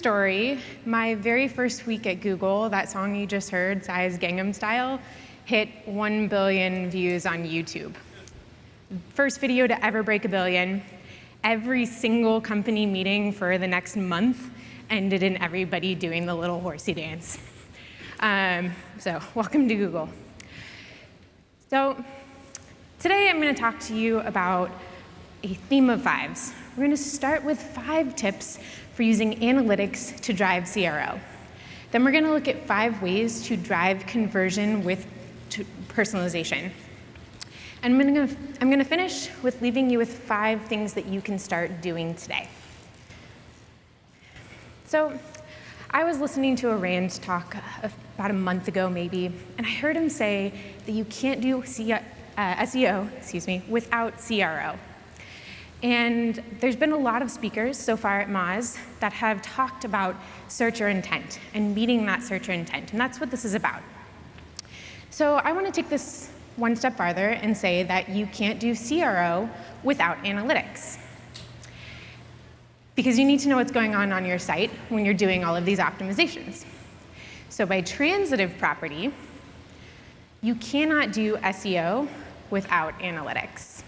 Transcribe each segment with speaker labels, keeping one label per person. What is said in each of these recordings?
Speaker 1: story, my very first week at Google, that song you just heard, Psy's Gangnam Style, hit 1 billion views on YouTube. First video to ever break a billion. Every single company meeting for the next month ended in everybody doing the little horsey dance. Um, so welcome to Google. So today I'm going to talk to you about a theme of fives. We're going to start with five tips for using analytics to drive CRO. Then we're going to look at five ways to drive conversion with personalization. And I'm going, to, finish with leaving you with five things that you can start doing today. So I was listening to a Rand talk about a month ago, maybe, and I heard him say that you can't do uh, SEO excuse me, without CRO. And there's been a lot of speakers so far at Moz that have talked about searcher intent and meeting that searcher intent, and that's what this is about. So I want to take this one step farther and say that you can't do CRO without analytics. Because you need to know what's going on on your site when you're doing all of these optimizations. So by transitive property, you cannot do SEO without analytics.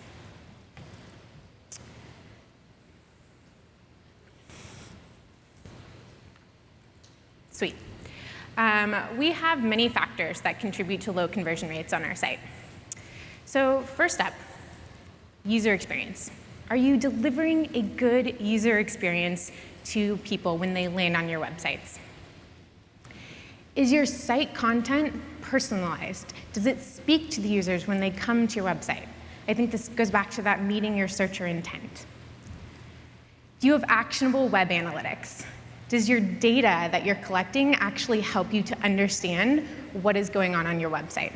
Speaker 1: Um, we have many factors that contribute to low conversion rates on our site. So first up, user experience. Are you delivering a good user experience to people when they land on your websites? Is your site content personalized? Does it speak to the users when they come to your website? I think this goes back to that meeting your searcher intent. Do you have actionable web analytics? Does your data that you're collecting actually help you to understand what is going on on your website?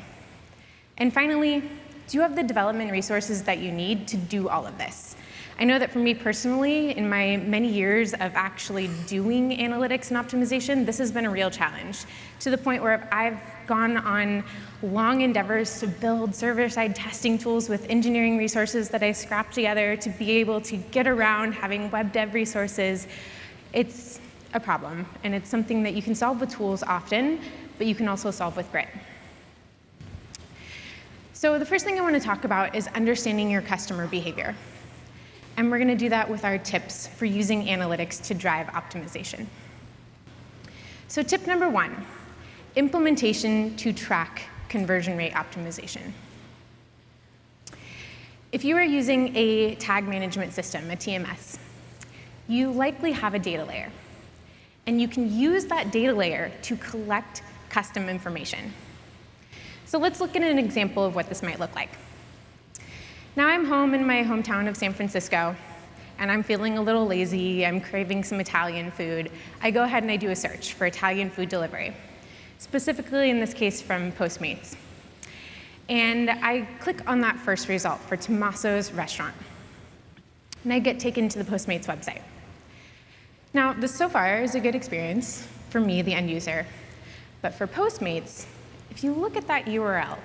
Speaker 1: And finally, do you have the development resources that you need to do all of this? I know that for me personally, in my many years of actually doing analytics and optimization, this has been a real challenge to the point where I've gone on long endeavors to build server-side testing tools with engineering resources that I scrapped together to be able to get around having web dev resources. It's a problem, and it's something that you can solve with tools often, but you can also solve with grit. So the first thing I want to talk about is understanding your customer behavior. And we're going to do that with our tips for using analytics to drive optimization. So tip number one, implementation to track conversion rate optimization. If you are using a tag management system, a TMS, you likely have a data layer. And you can use that data layer to collect custom information. So let's look at an example of what this might look like. Now I'm home in my hometown of San Francisco, and I'm feeling a little lazy, I'm craving some Italian food. I go ahead and I do a search for Italian food delivery, specifically in this case from Postmates. And I click on that first result for Tommaso's restaurant. And I get taken to the Postmates website. Now, this so far is a good experience for me, the end user. But for Postmates, if you look at that URL,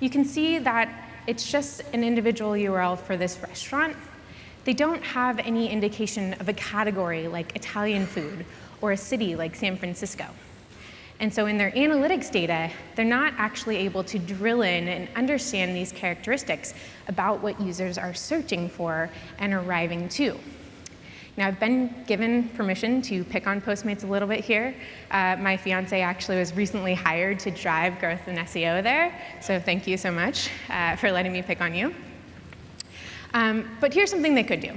Speaker 1: you can see that it's just an individual URL for this restaurant. They don't have any indication of a category like Italian food or a city like San Francisco. And so in their analytics data, they're not actually able to drill in and understand these characteristics about what users are searching for and arriving to. Now, I've been given permission to pick on Postmates a little bit here. Uh, my fiance actually was recently hired to drive growth in SEO there, so thank you so much uh, for letting me pick on you. Um, but here's something they could do.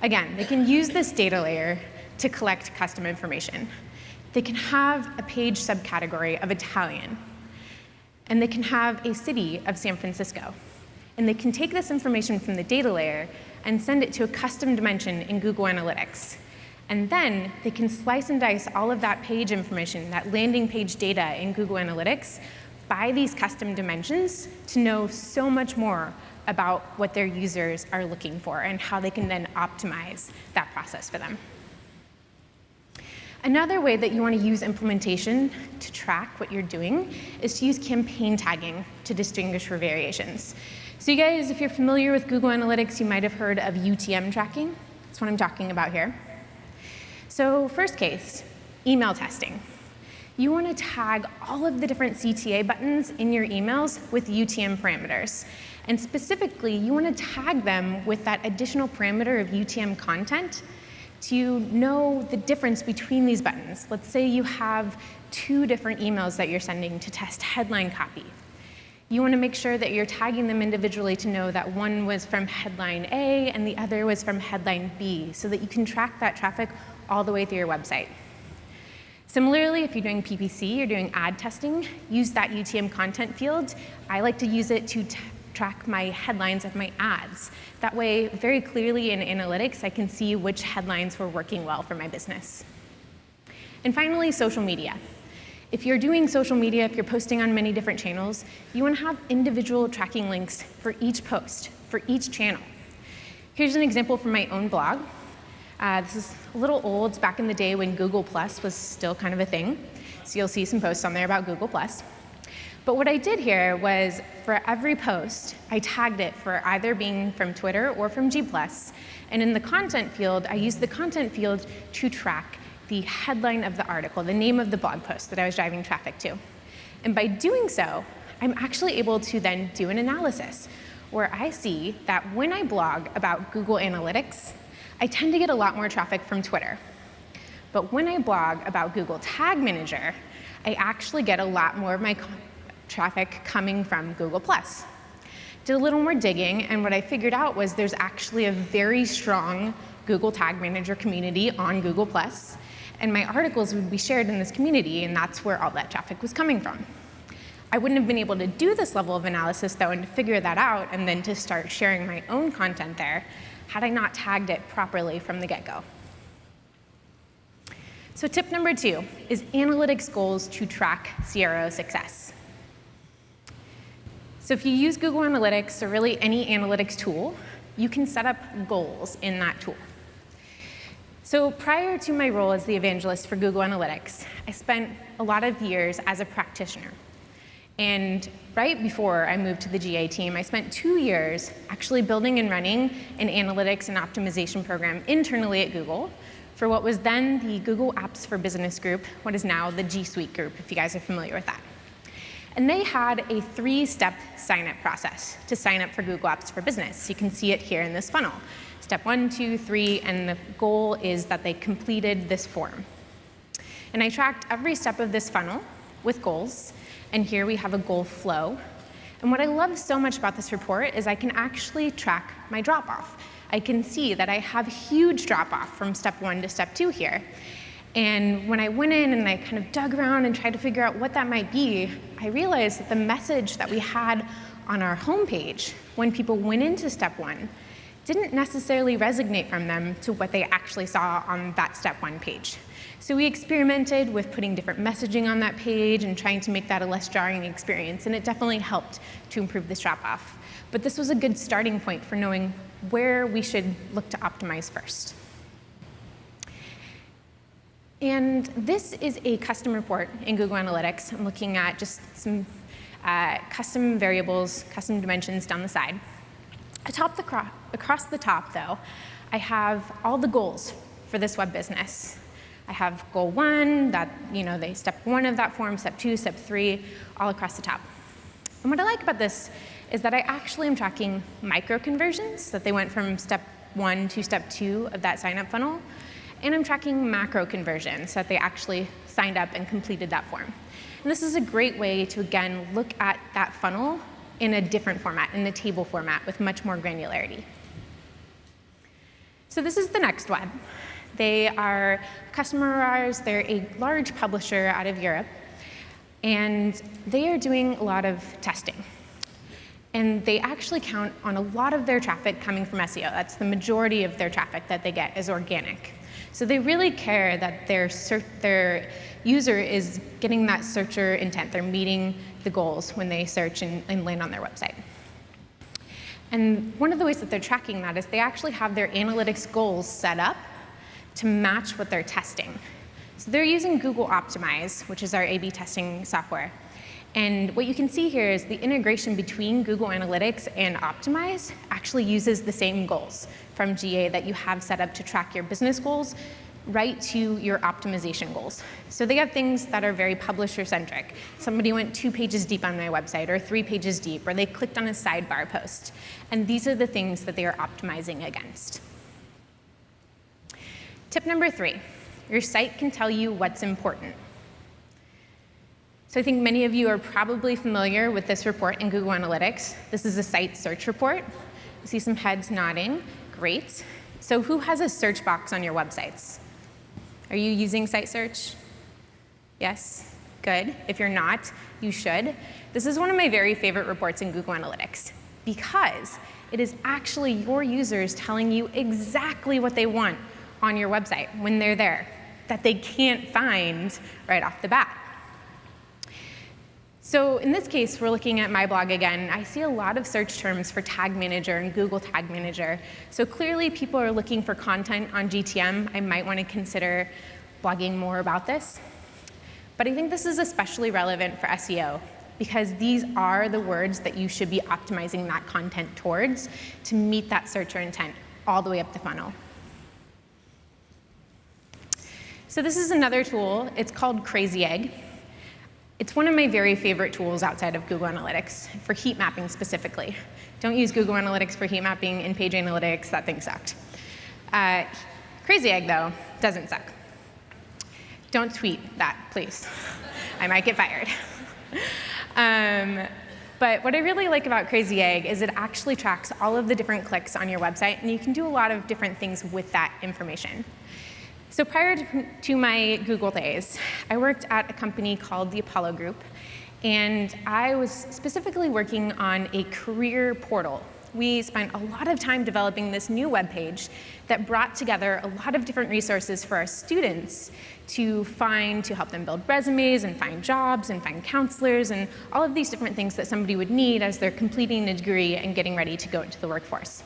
Speaker 1: Again, they can use this data layer to collect custom information. They can have a page subcategory of Italian, and they can have a city of San Francisco. And they can take this information from the data layer and send it to a custom dimension in Google Analytics. And then they can slice and dice all of that page information, that landing page data in Google Analytics by these custom dimensions to know so much more about what their users are looking for and how they can then optimize that process for them. Another way that you want to use implementation to track what you're doing is to use campaign tagging to distinguish for variations. So you guys, if you're familiar with Google Analytics, you might have heard of UTM tracking. That's what I'm talking about here. So first case, email testing. You want to tag all of the different CTA buttons in your emails with UTM parameters. And specifically, you want to tag them with that additional parameter of UTM content to know the difference between these buttons. Let's say you have two different emails that you're sending to test headline copy. You want to make sure that you're tagging them individually to know that one was from headline A and the other was from headline B so that you can track that traffic all the way through your website. Similarly, if you're doing PPC, you're doing ad testing, use that UTM content field. I like to use it to track my headlines of my ads. That way, very clearly in analytics, I can see which headlines were working well for my business. And finally, social media. If you're doing social media, if you're posting on many different channels, you want to have individual tracking links for each post, for each channel. Here's an example from my own blog. Uh, this is a little old, it's back in the day when Google Plus was still kind of a thing. So you'll see some posts on there about Google Plus. But what I did here was for every post, I tagged it for either being from Twitter or from G+. And in the content field, I used the content field to track the headline of the article, the name of the blog post that I was driving traffic to. And by doing so, I'm actually able to then do an analysis where I see that when I blog about Google Analytics, I tend to get a lot more traffic from Twitter. But when I blog about Google Tag Manager, I actually get a lot more of my traffic coming from Google+. Did a little more digging, and what I figured out was there's actually a very strong Google Tag Manager community on Google+, and my articles would be shared in this community, and that's where all that traffic was coming from. I wouldn't have been able to do this level of analysis, though, and to figure that out, and then to start sharing my own content there, had I not tagged it properly from the get-go. So tip number two is analytics goals to track CRO success. So if you use Google Analytics or really any analytics tool, you can set up goals in that tool. So prior to my role as the evangelist for Google Analytics, I spent a lot of years as a practitioner. And right before I moved to the GA team, I spent two years actually building and running an analytics and optimization program internally at Google for what was then the Google Apps for Business group, what is now the G Suite group, if you guys are familiar with that. And they had a three-step sign-up process to sign up for Google Apps for Business. You can see it here in this funnel. Step one, two, three, and the goal is that they completed this form. And I tracked every step of this funnel with goals, and here we have a goal flow. And what I love so much about this report is I can actually track my drop-off. I can see that I have huge drop-off from step one to step two here. And when I went in and I kind of dug around and tried to figure out what that might be, I realized that the message that we had on our homepage when people went into step one didn't necessarily resonate from them to what they actually saw on that step one page. So we experimented with putting different messaging on that page and trying to make that a less jarring experience, and it definitely helped to improve the drop-off. But this was a good starting point for knowing where we should look to optimize first. And this is a custom report in Google Analytics. I'm looking at just some uh, custom variables, custom dimensions down the side. Atop the across the top, though, I have all the goals for this web business. I have goal one, that, you know, they step one of that form, step two, step three, all across the top. And what I like about this is that I actually am tracking micro conversions, that they went from step one to step two of that sign up funnel. And I'm tracking macro conversions, so that they actually signed up and completed that form. And this is a great way to, again, look at that funnel in a different format, in a table format with much more granularity. So this is the next web. They are customer of ours. They're a large publisher out of Europe. And they are doing a lot of testing. And they actually count on a lot of their traffic coming from SEO. That's the majority of their traffic that they get is organic. So they really care that their, their user is getting that searcher intent. They're meeting the goals when they search and, and land on their website. And one of the ways that they're tracking that is they actually have their analytics goals set up to match what they're testing. So they're using Google Optimize, which is our A-B testing software. And what you can see here is the integration between Google Analytics and Optimize actually uses the same goals from GA that you have set up to track your business goals right to your optimization goals. So they have things that are very publisher-centric. Somebody went two pages deep on my website, or three pages deep, or they clicked on a sidebar post. And these are the things that they are optimizing against. Tip number three, your site can tell you what's important. So I think many of you are probably familiar with this report in Google Analytics. This is a site search report. I see some heads nodding. Great. So who has a search box on your websites? Are you using site search? Yes? Good. If you're not, you should. This is one of my very favorite reports in Google Analytics because it is actually your users telling you exactly what they want on your website when they're there that they can't find right off the bat. So in this case, we're looking at my blog again. I see a lot of search terms for Tag Manager and Google Tag Manager. So clearly, people are looking for content on GTM. I might want to consider blogging more about this. But I think this is especially relevant for SEO because these are the words that you should be optimizing that content towards to meet that searcher intent all the way up the funnel. So this is another tool. It's called Crazy Egg. It's one of my very favorite tools outside of Google Analytics, for heat mapping specifically. Don't use Google Analytics for heat mapping in Page Analytics, that thing sucked. Uh, Crazy Egg, though, doesn't suck. Don't tweet that, please. I might get fired. um, but what I really like about Crazy Egg is it actually tracks all of the different clicks on your website, and you can do a lot of different things with that information. So prior to my Google days, I worked at a company called the Apollo Group, and I was specifically working on a career portal. We spent a lot of time developing this new web page that brought together a lot of different resources for our students to find, to help them build resumes and find jobs and find counselors and all of these different things that somebody would need as they're completing a degree and getting ready to go into the workforce.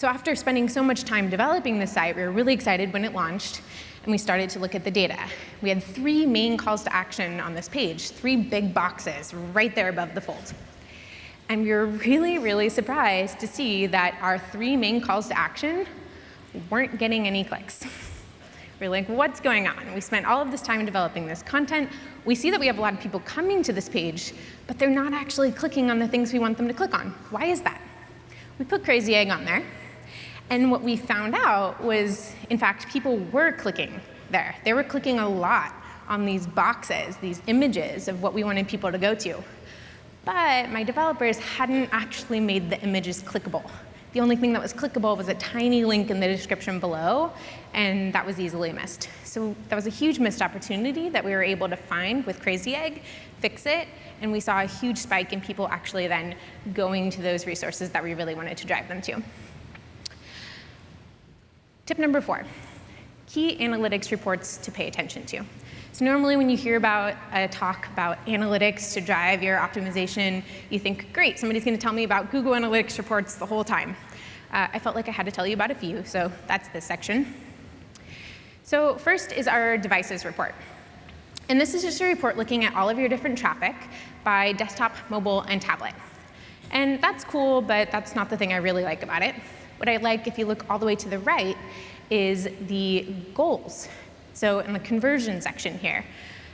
Speaker 1: So after spending so much time developing the site, we were really excited when it launched, and we started to look at the data. We had three main calls to action on this page, three big boxes right there above the fold. And we were really, really surprised to see that our three main calls to action weren't getting any clicks. We're like, what's going on? We spent all of this time developing this content. We see that we have a lot of people coming to this page, but they're not actually clicking on the things we want them to click on. Why is that? We put Crazy Egg on there, and what we found out was, in fact, people were clicking there. They were clicking a lot on these boxes, these images of what we wanted people to go to. But my developers hadn't actually made the images clickable. The only thing that was clickable was a tiny link in the description below, and that was easily missed. So that was a huge missed opportunity that we were able to find with Crazy Egg, fix it, and we saw a huge spike in people actually then going to those resources that we really wanted to drive them to. Tip number four, key analytics reports to pay attention to. So normally when you hear about a talk about analytics to drive your optimization, you think, great, somebody's going to tell me about Google Analytics reports the whole time. Uh, I felt like I had to tell you about a few, so that's this section. So first is our devices report. And this is just a report looking at all of your different traffic by desktop, mobile, and tablet. And that's cool, but that's not the thing I really like about it. What I like, if you look all the way to the right, is the goals. So in the conversion section here,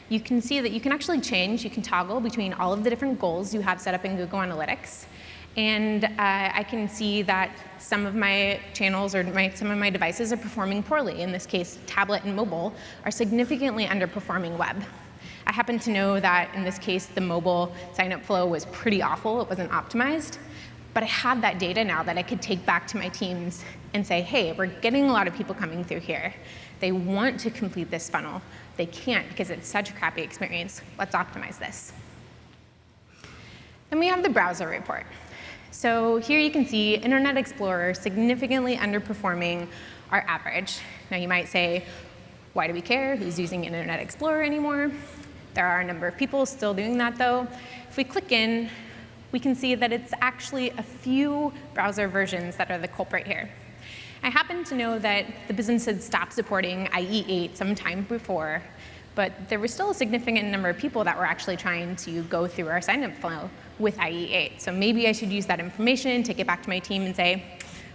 Speaker 1: you can see that you can actually change, you can toggle between all of the different goals you have set up in Google Analytics. And uh, I can see that some of my channels or my, some of my devices are performing poorly. In this case, tablet and mobile are significantly underperforming web. I happen to know that in this case, the mobile sign-up flow was pretty awful. It wasn't optimized. But I have that data now that I could take back to my teams and say, hey, we're getting a lot of people coming through here. They want to complete this funnel. They can't because it's such a crappy experience. Let's optimize this. Then we have the browser report. So here you can see Internet Explorer significantly underperforming our average. Now you might say, why do we care? Who's using Internet Explorer anymore? There are a number of people still doing that though. If we click in, we can see that it's actually a few browser versions that are the culprit here. I happen to know that the business had stopped supporting IE8 some time before, but there was still a significant number of people that were actually trying to go through our signup flow with IE8. So maybe I should use that information, take it back to my team and say,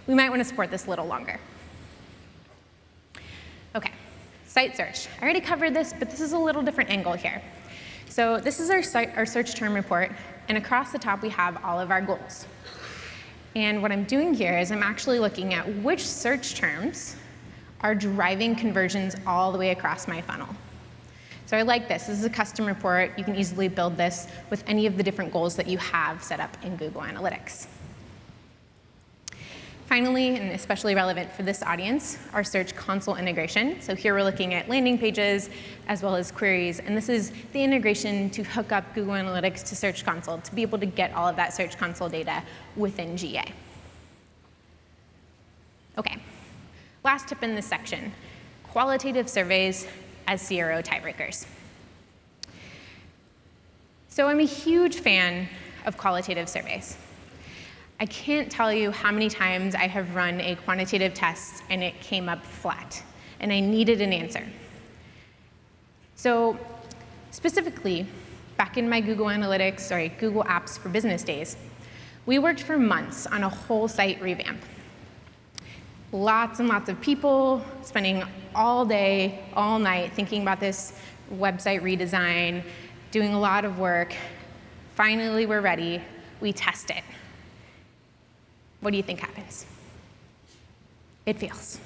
Speaker 1: we might want to support this a little longer. Okay, Site search. I already covered this, but this is a little different angle here. So this is our, site, our search term report, and across the top we have all of our goals. And what I'm doing here is I'm actually looking at which search terms are driving conversions all the way across my funnel. So I like this. This is a custom report. You can easily build this with any of the different goals that you have set up in Google Analytics. Finally, and especially relevant for this audience, our Search Console integration. So here we're looking at landing pages as well as queries, and this is the integration to hook up Google Analytics to Search Console to be able to get all of that Search Console data within GA. Okay, last tip in this section, qualitative surveys as CRO tiebreakers. So I'm a huge fan of qualitative surveys. I can't tell you how many times I have run a quantitative test and it came up flat, and I needed an answer. So specifically, back in my Google Analytics, sorry, Google Apps for Business days, we worked for months on a whole site revamp. Lots and lots of people spending all day, all night thinking about this website redesign, doing a lot of work. Finally, we're ready. We test it. What do you think happens? It fails.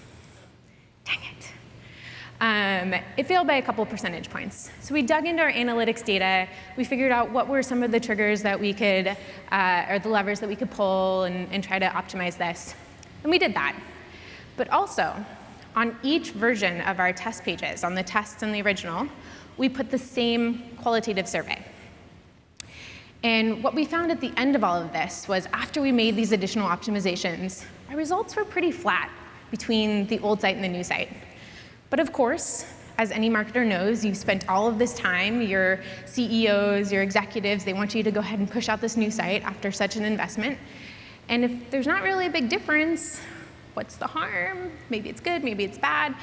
Speaker 1: Dang it. Um, it failed by a couple percentage points. So we dug into our analytics data. We figured out what were some of the triggers that we could, uh, or the levers that we could pull and, and try to optimize this. And we did that. But also, on each version of our test pages, on the tests and the original, we put the same qualitative survey. And what we found at the end of all of this was after we made these additional optimizations, our results were pretty flat between the old site and the new site. But of course, as any marketer knows, you've spent all of this time, your CEOs, your executives, they want you to go ahead and push out this new site after such an investment. And if there's not really a big difference, what's the harm? Maybe it's good, maybe it's bad.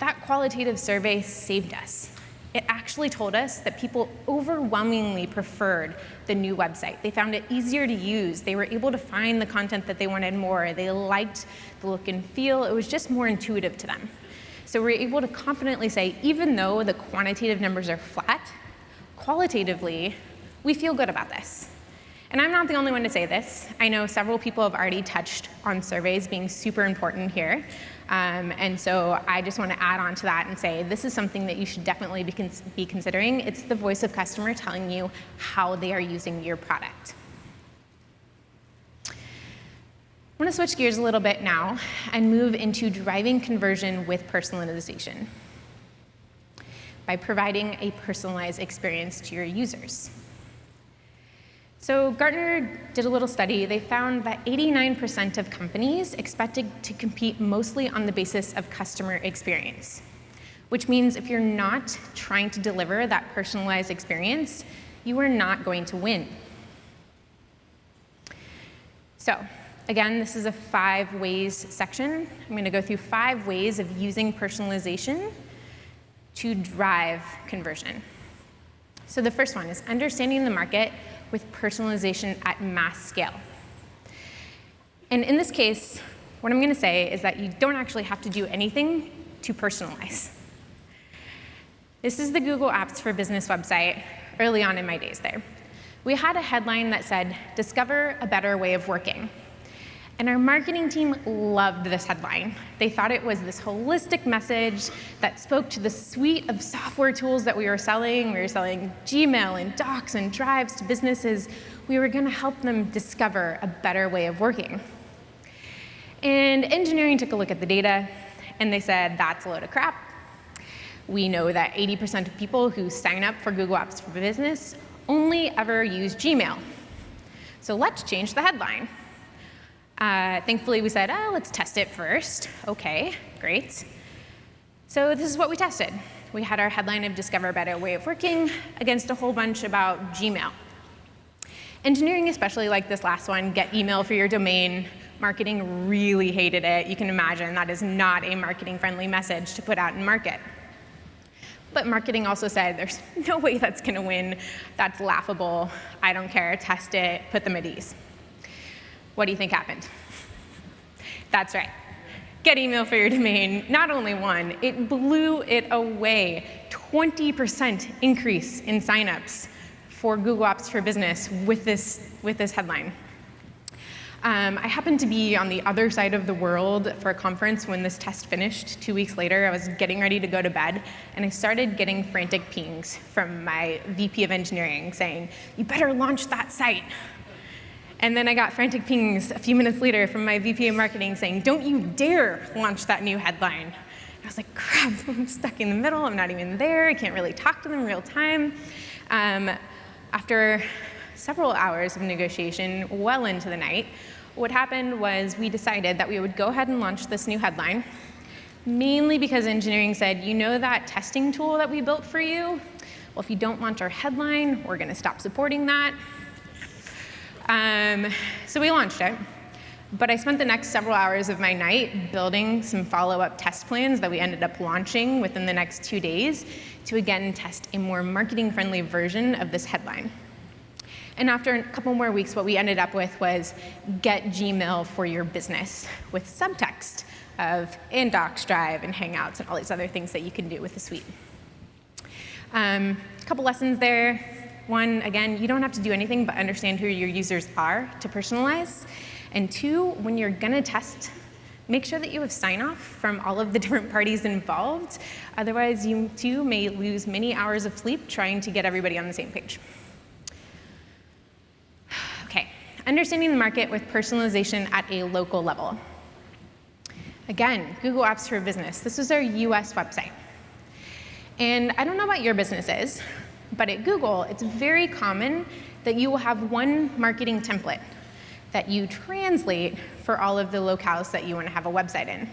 Speaker 1: That qualitative survey saved us. It actually told us that people overwhelmingly preferred the new website. They found it easier to use. They were able to find the content that they wanted more. They liked the look and feel. It was just more intuitive to them. So we're able to confidently say, even though the quantitative numbers are flat, qualitatively, we feel good about this. And I'm not the only one to say this. I know several people have already touched on surveys being super important here. Um, and so I just want to add on to that and say this is something that you should definitely be, cons be considering. It's the voice of customer telling you how they are using your product. I want to switch gears a little bit now and move into driving conversion with personalization by providing a personalized experience to your users. So Gartner did a little study. They found that 89% of companies expected to compete mostly on the basis of customer experience, which means if you're not trying to deliver that personalized experience, you are not going to win. So again, this is a five ways section. I'm going to go through five ways of using personalization to drive conversion. So the first one is understanding the market with personalization at mass scale. And in this case, what I'm going to say is that you don't actually have to do anything to personalize. This is the Google Apps for Business website early on in my days there. We had a headline that said, discover a better way of working. And our marketing team loved this headline. They thought it was this holistic message that spoke to the suite of software tools that we were selling. We were selling Gmail and Docs and Drives to businesses. We were going to help them discover a better way of working. And engineering took a look at the data, and they said, that's a load of crap. We know that 80% of people who sign up for Google Apps for Business only ever use Gmail. So let's change the headline. Uh, thankfully, we said, oh, let's test it first. OK, great. So this is what we tested. We had our headline of Discover a Better Way of Working against a whole bunch about Gmail. Engineering especially like this last one, get email for your domain. Marketing really hated it. You can imagine that is not a marketing-friendly message to put out in market. But marketing also said, there's no way that's going to win. That's laughable. I don't care. Test it. Put them at ease. What do you think happened? That's right. get email for your domain, not only one, it blew it away. 20% increase in signups for Google Apps for Business with this, with this headline. Um, I happened to be on the other side of the world for a conference when this test finished two weeks later. I was getting ready to go to bed, and I started getting frantic pings from my VP of engineering saying, you better launch that site. And then I got frantic pings a few minutes later from my VP of marketing saying, don't you dare launch that new headline. I was like, crap, I'm stuck in the middle. I'm not even there. I can't really talk to them in real time. Um, after several hours of negotiation well into the night, what happened was we decided that we would go ahead and launch this new headline, mainly because engineering said, you know that testing tool that we built for you? Well, if you don't launch our headline, we're going to stop supporting that. Um, so we launched it. But I spent the next several hours of my night building some follow-up test plans that we ended up launching within the next two days to again test a more marketing-friendly version of this headline. And after a couple more weeks, what we ended up with was get Gmail for your business with subtext of in Docs Drive and Hangouts and all these other things that you can do with the suite. Um, a couple lessons there. One, again, you don't have to do anything but understand who your users are to personalize. And two, when you're going to test, make sure that you have sign off from all of the different parties involved. Otherwise, you too may lose many hours of sleep trying to get everybody on the same page. Okay, understanding the market with personalization at a local level. Again, Google Apps for Business. This is our US website. And I don't know what your business is, but at Google, it's very common that you will have one marketing template that you translate for all of the locales that you want to have a website in.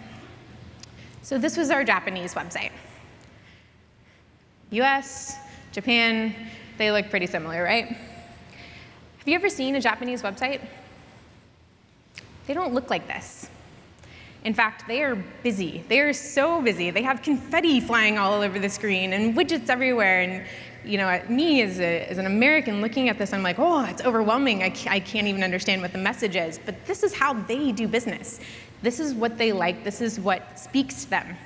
Speaker 1: So this was our Japanese website. US, Japan, they look pretty similar, right? Have you ever seen a Japanese website? They don't look like this. In fact, they are busy. They are so busy. They have confetti flying all over the screen and widgets everywhere. And you know, at me as, a, as an American looking at this, I'm like, oh, it's overwhelming. I, I can't even understand what the message is. But this is how they do business. This is what they like. This is what speaks to them.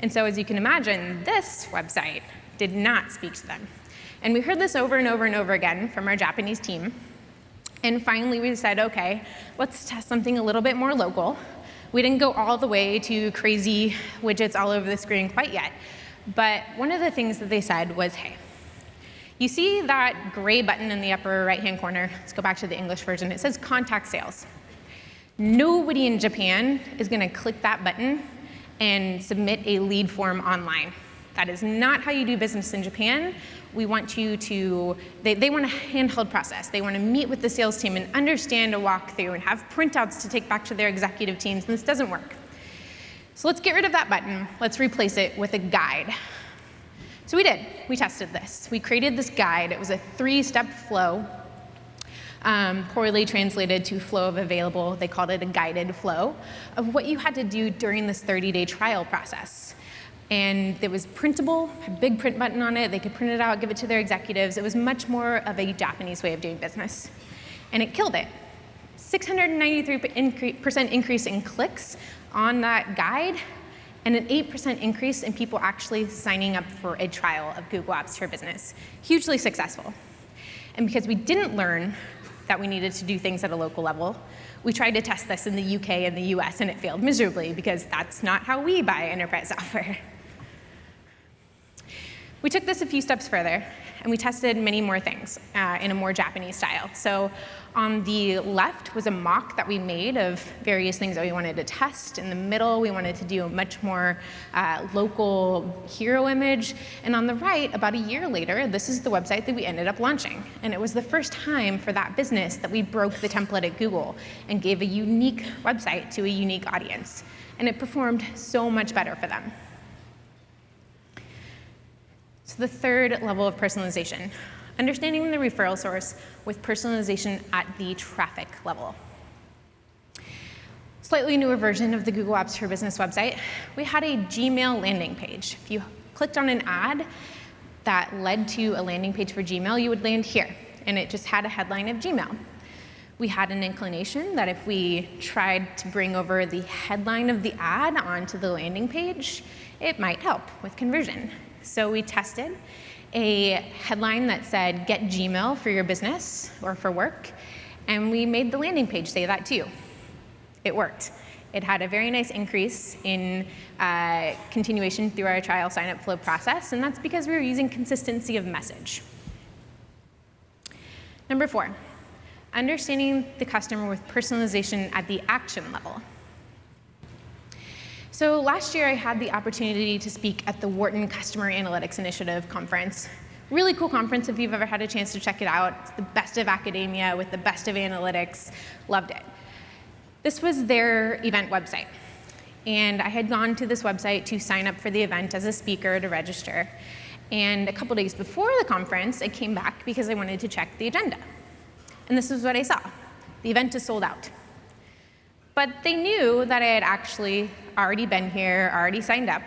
Speaker 1: And so as you can imagine, this website did not speak to them. And we heard this over and over and over again from our Japanese team. And finally, we said, OK, let's test something a little bit more local. We didn't go all the way to crazy widgets all over the screen quite yet. But one of the things that they said was, hey, you see that gray button in the upper right-hand corner? Let's go back to the English version. It says contact sales. Nobody in Japan is going to click that button and submit a lead form online. That is not how you do business in Japan. We want you to, they, they want a handheld process. They want to meet with the sales team and understand a walkthrough and have printouts to take back to their executive teams, and this doesn't work. So let's get rid of that button. Let's replace it with a guide. So we did. We tested this. We created this guide. It was a three-step flow, um, poorly translated to flow of available. They called it a guided flow of what you had to do during this 30-day trial process. And it was printable, a big print button on it. They could print it out, give it to their executives. It was much more of a Japanese way of doing business. And it killed it. 693% increase in clicks on that guide and an 8% increase in people actually signing up for a trial of Google Apps for Business. Hugely successful. And because we didn't learn that we needed to do things at a local level, we tried to test this in the UK and the US, and it failed miserably because that's not how we buy enterprise software. We took this a few steps further, and we tested many more things uh, in a more Japanese style. So on the left was a mock that we made of various things that we wanted to test. In the middle, we wanted to do a much more uh, local hero image. And on the right, about a year later, this is the website that we ended up launching. And it was the first time for that business that we broke the template at Google and gave a unique website to a unique audience. And it performed so much better for them. So the third level of personalization, understanding the referral source with personalization at the traffic level. Slightly newer version of the Google Apps for Business website, we had a Gmail landing page. If you clicked on an ad that led to a landing page for Gmail, you would land here, and it just had a headline of Gmail. We had an inclination that if we tried to bring over the headline of the ad onto the landing page, it might help with conversion. So we tested a headline that said, get Gmail for your business or for work, and we made the landing page say that too. It worked. It had a very nice increase in uh, continuation through our trial sign-up flow process, and that's because we were using consistency of message. Number four, understanding the customer with personalization at the action level. So last year I had the opportunity to speak at the Wharton Customer Analytics Initiative conference. Really cool conference if you've ever had a chance to check it out. It's the best of academia with the best of analytics. Loved it. This was their event website. And I had gone to this website to sign up for the event as a speaker to register. And a couple days before the conference, I came back because I wanted to check the agenda. And this is what I saw. The event is sold out. But they knew that I had actually already been here, already signed up.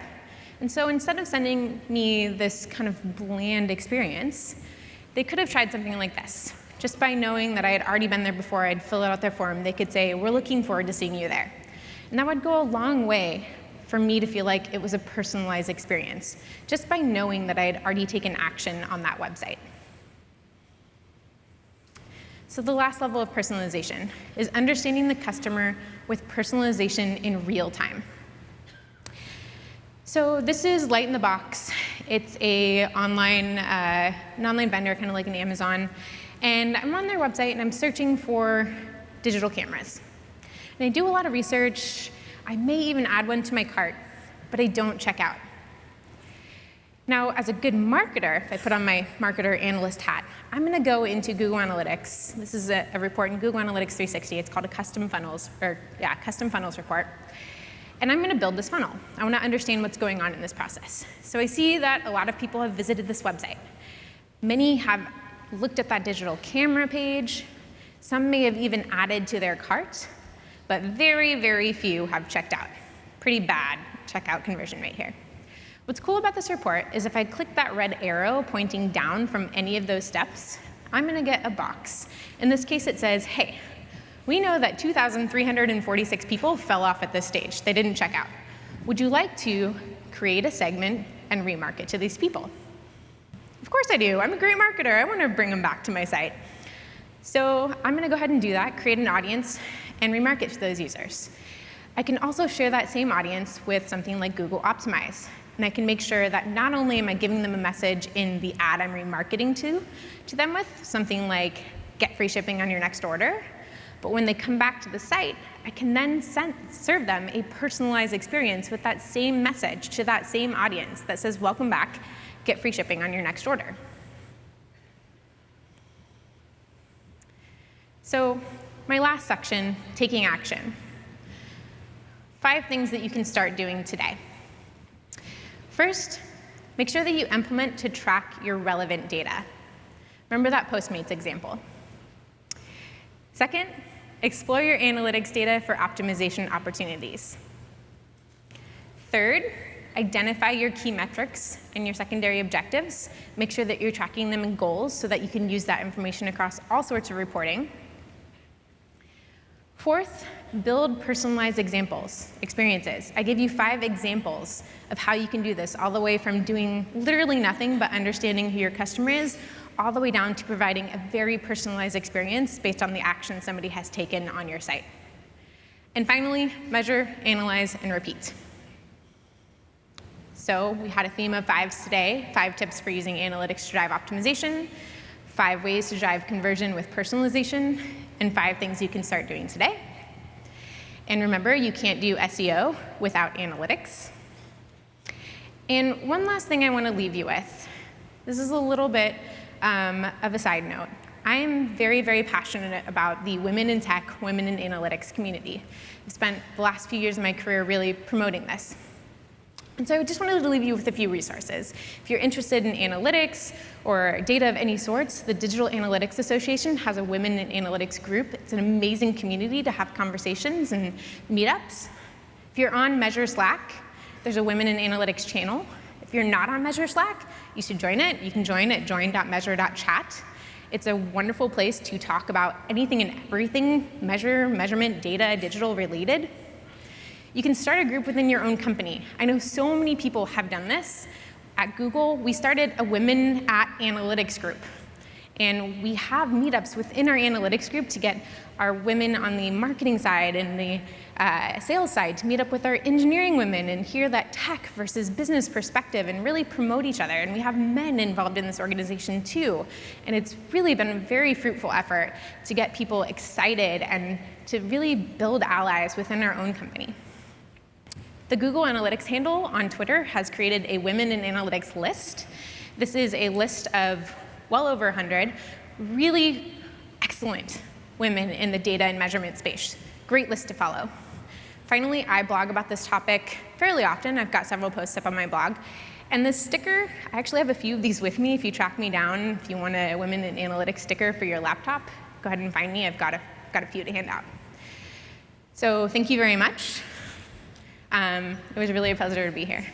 Speaker 1: And so instead of sending me this kind of bland experience, they could have tried something like this. Just by knowing that I had already been there before, I'd fill out their form, they could say, we're looking forward to seeing you there. And that would go a long way for me to feel like it was a personalized experience, just by knowing that I had already taken action on that website. So the last level of personalization is understanding the customer with personalization in real time. So this is Light in the Box. It's a online, uh, an online vendor, kind of like an Amazon. And I'm on their website and I'm searching for digital cameras. And I do a lot of research. I may even add one to my cart, but I don't check out. Now, as a good marketer, if I put on my marketer analyst hat, I'm going to go into Google Analytics. This is a, a, report in Google Analytics 360. It's called a custom funnels, or yeah, custom funnels report. And I'm going to build this funnel. I want to understand what's going on in this process. So I see that a lot of people have visited this website. Many have looked at that digital camera page. Some may have even added to their cart, but very, very few have checked out. Pretty bad checkout conversion rate here. What's cool about this report is if I click that red arrow pointing down from any of those steps, I'm going to get a box. In this case, it says, hey, we know that 2,346 people fell off at this stage. They didn't check out. Would you like to create a segment and remarket to these people? Of course I do. I'm a great marketer. I want to bring them back to my site. So I'm going to go ahead and do that, create an audience, and remarket to those users. I can also share that same audience with something like Google Optimize. And I can make sure that not only am I giving them a message in the ad I'm remarketing to, to them with, something like get free shipping on your next order, but when they come back to the site, I can then send, serve them a personalized experience with that same message to that same audience that says, welcome back, get free shipping on your next order. So my last section, taking action. Five things that you can start doing today. First, make sure that you implement to track your relevant data. Remember that Postmates example. Second, explore your analytics data for optimization opportunities. Third, identify your key metrics and your secondary objectives. Make sure that you're tracking them in goals so that you can use that information across all sorts of reporting. Fourth, build personalized examples, experiences. I give you five examples of how you can do this, all the way from doing literally nothing but understanding who your customer is, all the way down to providing a very personalized experience based on the action somebody has taken on your site. And finally, measure, analyze, and repeat. So we had a theme of fives today, five tips for using analytics to drive optimization, five ways to drive conversion with personalization, and five things you can start doing today. And remember, you can't do SEO without analytics. And one last thing I want to leave you with. This is a little bit um, of a side note. I am very, very passionate about the women in tech, women in analytics community. I've spent the last few years of my career really promoting this. And so I just wanted to leave you with a few resources. If you're interested in analytics or data of any sorts, the Digital Analytics Association has a Women in Analytics group. It's an amazing community to have conversations and meetups. If you're on Measure Slack, there's a Women in Analytics channel. If you're not on Measure Slack, you should join it. You can join at join.measure.chat. It's a wonderful place to talk about anything and everything measure, measurement, data, digital related. You can start a group within your own company. I know so many people have done this. At Google, we started a Women at Analytics group. And we have meetups within our analytics group to get our women on the marketing side and the uh, sales side to meet up with our engineering women and hear that tech versus business perspective and really promote each other. And we have men involved in this organization too. And it's really been a very fruitful effort to get people excited and to really build allies within our own company. The Google Analytics handle on Twitter has created a Women in Analytics list. This is a list of well over 100, really excellent women in the data and measurement space. Great list to follow. Finally, I blog about this topic fairly often. I've got several posts up on my blog. And this sticker, I actually have a few of these with me. If you track me down, if you want a Women in Analytics sticker for your laptop, go ahead and find me. I've got a, got a few to hand out. So thank you very much. Um, it was really a pleasure to be here.